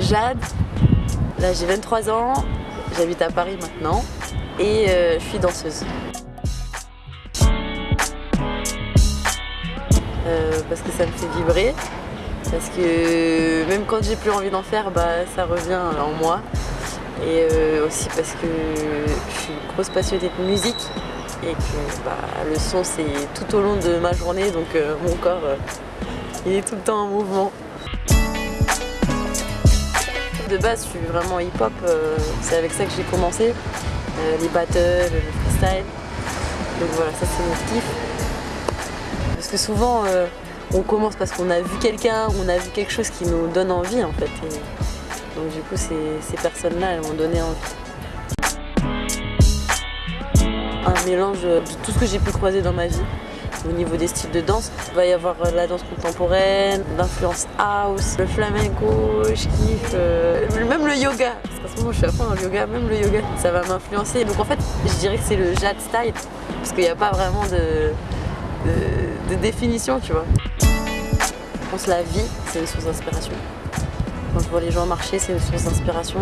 Jade, là j'ai 23 ans, j'habite à Paris maintenant et euh, je suis danseuse. Euh, parce que ça me fait vibrer, parce que même quand j'ai plus envie d'en faire, bah, ça revient en moi. Et euh, aussi parce que je suis une grosse passionnée de musique et que bah, le son c'est tout au long de ma journée donc mon corps il est tout le temps en mouvement. De base, je suis vraiment hip-hop, euh, c'est avec ça que j'ai commencé. Euh, les battles, le freestyle. Donc voilà, ça c'est mon kiff. Parce que souvent, euh, on commence parce qu'on a vu quelqu'un, on a vu quelque chose qui nous donne envie en fait. donc du coup, ces, personnes-là, elles m'ont donné envie. Un mélange de tout ce que j'ai pu croiser dans ma vie au niveau des styles de danse. Il va y avoir euh, la danse contemporaine, l'influence house, le flamenco, je kiffe, euh, même le yoga. Parce qu'en ce moment je suis à fond dans yoga, même le yoga, ça va m'influencer. Donc en fait, je dirais que c'est le jade style, parce qu'il n'y a pas vraiment de, de, définition, tu vois. Je pense que la vie, c'est une source d'inspiration. Quand je vois les gens marcher, c'est une source d'inspiration.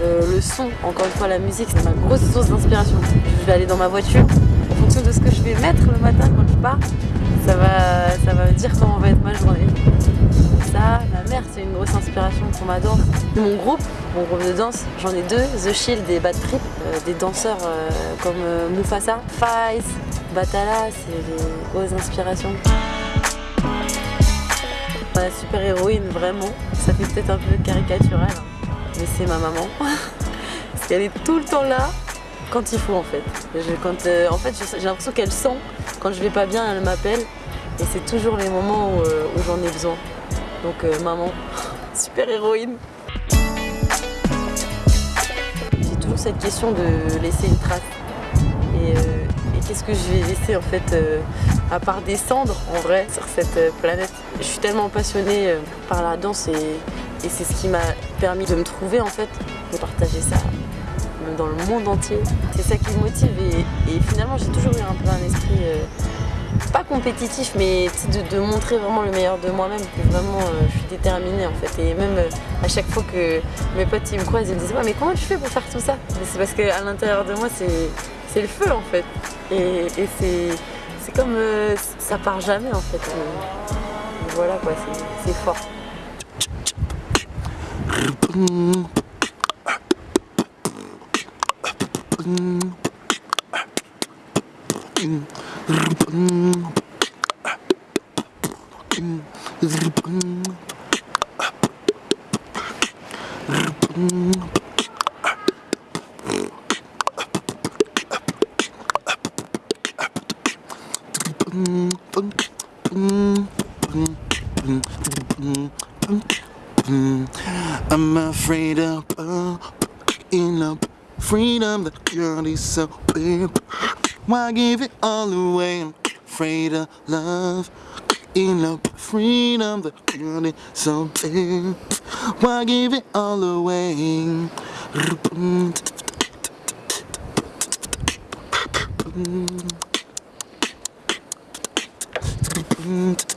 Euh, le son, encore une fois, la musique, c'est ma grosse source d'inspiration. Je vais aller dans ma voiture, de ce que je vais mettre le matin quand je pars, ça va, ça va me dire comment va être ma journée. Ça, ma mère, c'est une grosse inspiration pour ma danse. Mon groupe, mon groupe de danse, j'en ai deux, The Shield et Bad Trip, euh, des danseurs euh, comme Mufasa, Faiz, Batala, c'est des grosses inspirations. Ma super héroïne, vraiment, ça fait peut-être un peu caricatural, hein, mais c'est ma maman. Parce qu'elle est tout le temps là, quand il faut en fait. euh, en fait, j'ai l'impression qu'elle sent quand je vais pas bien, elle m'appelle et c'est toujours les moments où, euh, j'en ai besoin. Donc euh, maman, super héroïne. J'ai toujours cette question de laisser une trace. Qu'est-ce que je vais laisser en fait à part des cendres en vrai sur cette planète. Je suis tellement passionnée par la danse et, c'est ce qui m'a permis de me trouver en fait, de partager ça dans le monde entier. C'est ça qui me motive et, finalement j'ai toujours eu un peu un esprit euh, pas compétitif mais de, montrer vraiment le meilleur de moi-même que vraiment euh, je suis déterminée en fait. Et même euh, à chaque fois que mes potes ils me croisent ils me disent mais comment tu fais pour faire tout ça? C'est parce qu'à l'intérieur de moi c'est le feu en fait. Et, c'est comme ça part jamais en fait. Voilà quoi c'est fort I'm afraid of uh, Freedom that girl is so big. Why give it all away? I'm afraid of love. In a freedom, the feeling so big. Why give it all away? Mm-hmm.